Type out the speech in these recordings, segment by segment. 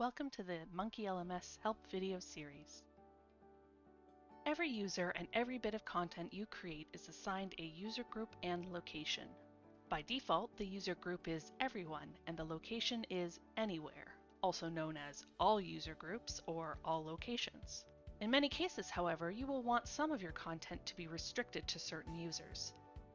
Welcome to the Monkey LMS Help video series. Every user and every bit of content you create is assigned a user group and location. By default, the user group is everyone and the location is anywhere, also known as all user groups or all locations. In many cases, however, you will want some of your content to be restricted to certain users.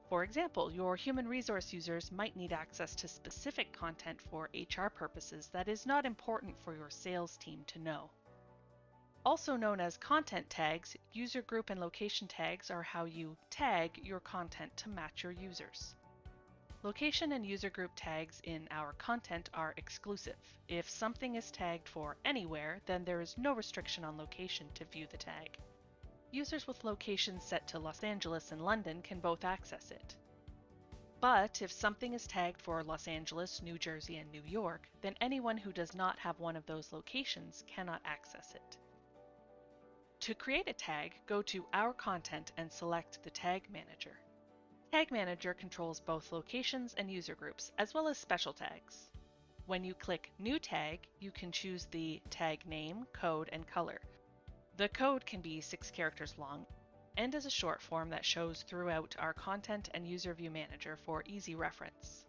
For example, your human resource users might need access to specific content for HR purposes that is not important for your sales team to know. Also known as content tags, user group and location tags are how you tag your content to match your users. Location and user group tags in our content are exclusive. If something is tagged for anywhere, then there is no restriction on location to view the tag. Users with locations set to Los Angeles and London can both access it. But if something is tagged for Los Angeles, New Jersey, and New York, then anyone who does not have one of those locations cannot access it. To create a tag, go to Our Content and select the Tag Manager. Tag Manager controls both locations and user groups, as well as special tags. When you click New Tag, you can choose the tag name, code, and color, the code can be six characters long and is a short form that shows throughout our content and user view manager for easy reference.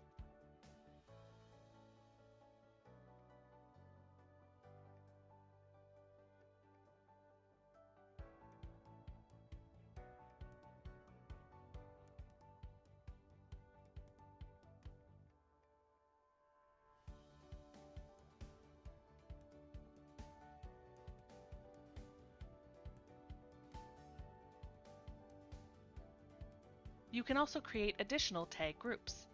You can also create additional tag groups.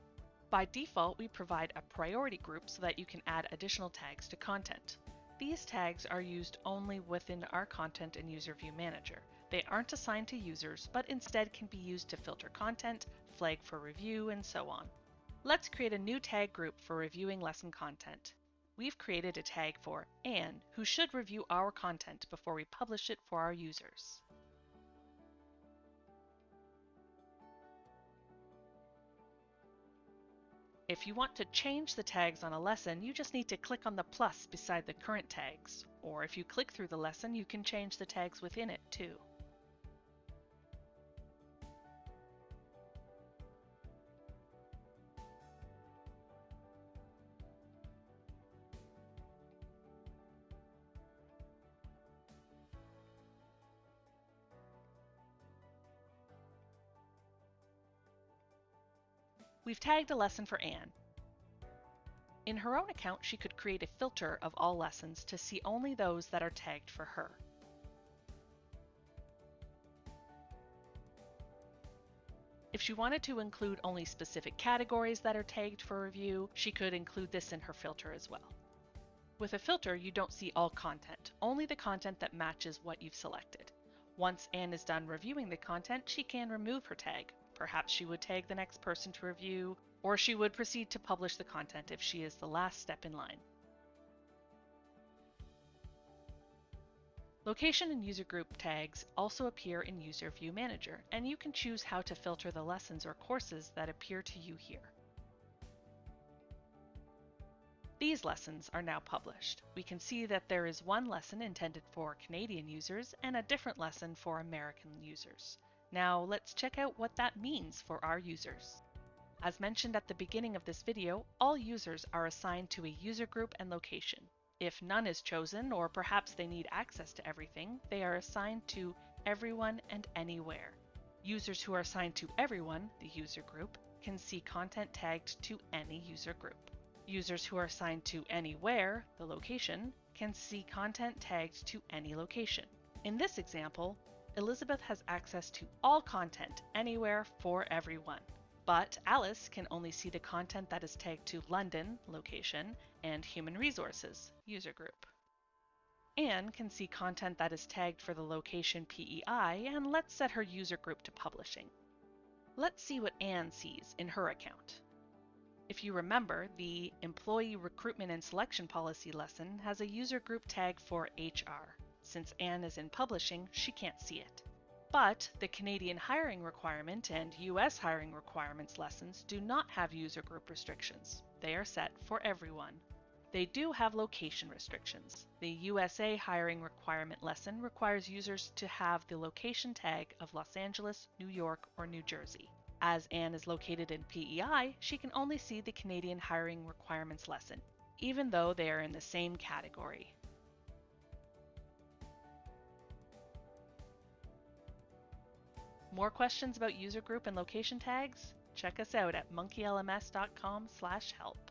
By default, we provide a priority group so that you can add additional tags to content. These tags are used only within our Content and User View Manager. They aren't assigned to users, but instead can be used to filter content, flag for review, and so on. Let's create a new tag group for reviewing lesson content. We've created a tag for Anne, who should review our content before we publish it for our users. If you want to change the tags on a lesson, you just need to click on the plus beside the current tags, or if you click through the lesson, you can change the tags within it too. We've tagged a lesson for Anne. In her own account, she could create a filter of all lessons to see only those that are tagged for her. If she wanted to include only specific categories that are tagged for review, she could include this in her filter as well. With a filter, you don't see all content, only the content that matches what you've selected. Once Anne is done reviewing the content, she can remove her tag, Perhaps she would tag the next person to review, or she would proceed to publish the content if she is the last step in line. Location and user group tags also appear in User View Manager, and you can choose how to filter the lessons or courses that appear to you here. These lessons are now published. We can see that there is one lesson intended for Canadian users and a different lesson for American users. Now let's check out what that means for our users. As mentioned at the beginning of this video, all users are assigned to a user group and location. If none is chosen, or perhaps they need access to everything, they are assigned to everyone and anywhere. Users who are assigned to everyone, the user group, can see content tagged to any user group. Users who are assigned to anywhere, the location, can see content tagged to any location. In this example, Elizabeth has access to all content anywhere for everyone. But Alice can only see the content that is tagged to London, location, and Human Resources, user group. Anne can see content that is tagged for the location PEI, and let's set her user group to publishing. Let's see what Anne sees in her account. If you remember, the Employee Recruitment and Selection Policy lesson has a user group tag for HR. Since Anne is in publishing, she can't see it. But the Canadian hiring requirement and US hiring requirements lessons do not have user group restrictions. They are set for everyone. They do have location restrictions. The USA hiring requirement lesson requires users to have the location tag of Los Angeles, New York, or New Jersey. As Anne is located in PEI, she can only see the Canadian hiring requirements lesson, even though they are in the same category. More questions about user group and location tags? Check us out at monkeylms.com/help.